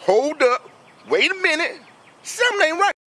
hold up, wait a minute. Something ain't right.